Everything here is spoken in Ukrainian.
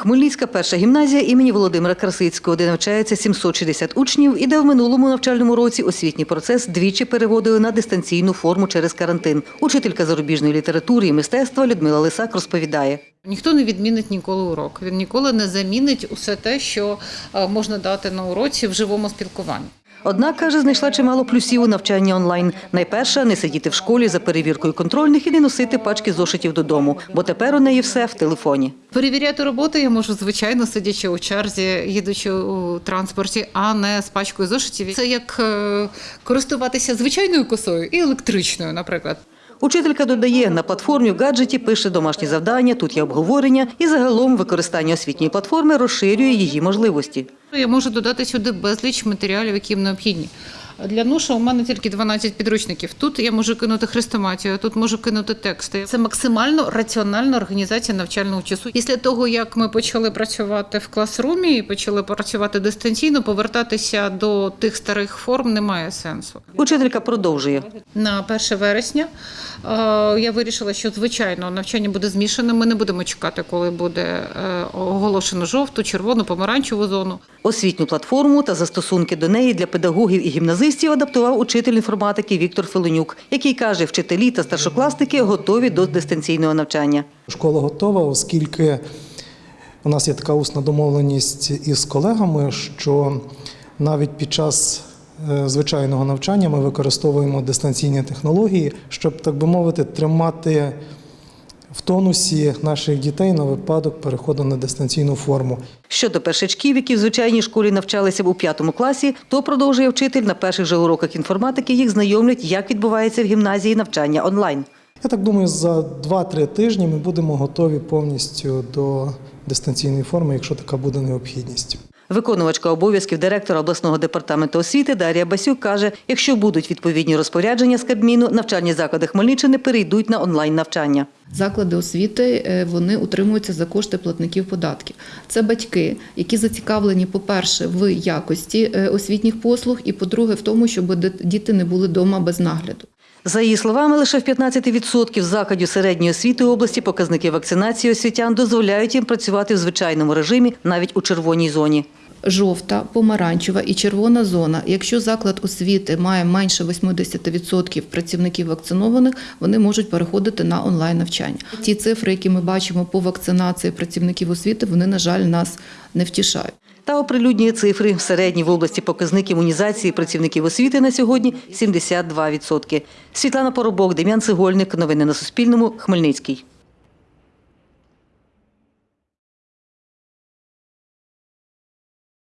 Хмельницька перша гімназія імені Володимира Красицького, де навчається 760 учнів, і де в минулому навчальному році освітній процес двічі переводили на дистанційну форму через карантин. Учителька зарубіжної літератури і мистецтва Людмила Лисак розповідає. Ніхто не відмінить ніколи урок. Він ніколи не замінить усе те, що е, можна дати на уроці в живому спілкуванні. Однак, каже, знайшла чимало плюсів у навчанні онлайн. Найперше – не сидіти в школі за перевіркою контрольних і не носити пачки зошитів додому, бо тепер у неї все в телефоні. Перевіряти роботу я можу, звичайно, сидячи у черзі, їдучи у транспорті, а не з пачкою зошитів. Це як е, користуватися звичайною косою і електричною, наприклад. Учителька додає, на платформі в гаджеті пише домашні завдання, тут є обговорення, і загалом використання освітньої платформи розширює її можливості. Я можу додати сюди безліч матеріалів, які їм необхідні. Для ноша у мене тільки 12 підручників. Тут я можу кинути хрестоматію, тут можу кинути тексти. Це максимально раціональна організація навчального часу. Після того, як ми почали працювати в класрумі і почали працювати дистанційно, повертатися до тих старих форм немає сенсу. Учителька продовжує. На 1 вересня е, я вирішила, що звичайно навчання буде змішане. Ми не будемо чекати, коли буде е, оголошено жовту, червону, помаранчеву зону. Освітню платформу та застосунки до неї для педагогів і гімназистів адаптував учитель інформатики Віктор Филонюк, який каже, вчителі та старшокласники готові до дистанційного навчання. Школа готова, оскільки у нас є така усна домовленість із колегами, що навіть під час е, звичайного навчання ми використовуємо дистанційні технології, щоб, так би мовити, тримати в тонусі наших дітей на випадок переходу на дистанційну форму. Щодо першачків, які в звичайній школі навчалися б у п'ятому класі, то продовжує вчитель на перших же уроках інформатики їх знайомлять, як відбувається в гімназії навчання онлайн. Я так думаю, за 2-3 тижні ми будемо готові повністю до дистанційної форми, якщо така буде необхідність. Виконувачка обов'язків директора обласного департаменту освіти Дар'я Басюк каже, якщо будуть відповідні розпорядження з Кабміну, навчальні заклади Хмельниччини перейдуть на онлайн навчання. Заклади освіти е, вони утримуються за кошти платників податків. Це батьки, які зацікавлені, по-перше, в якості е, освітніх послуг, і по-друге, в тому, щоб діти не були вдома без нагляду. За її словами, лише в 15% закладів середньої освіти області показники вакцинації освітян дозволяють їм працювати в звичайному режимі навіть у червоній зоні. Жовта, помаранчева і червона зона. Якщо заклад освіти має менше 80% працівників вакцинованих, вони можуть переходити на онлайн навчання. Ті цифри, які ми бачимо по вакцинації працівників освіти, вони на жаль нас не втішають. Та оприлюднює цифри. Середній в області показник імунізації працівників освіти на сьогодні 72%. Світлана Поробок, Дем'ян Цегольник. Новини на Суспільному. Хмельницький.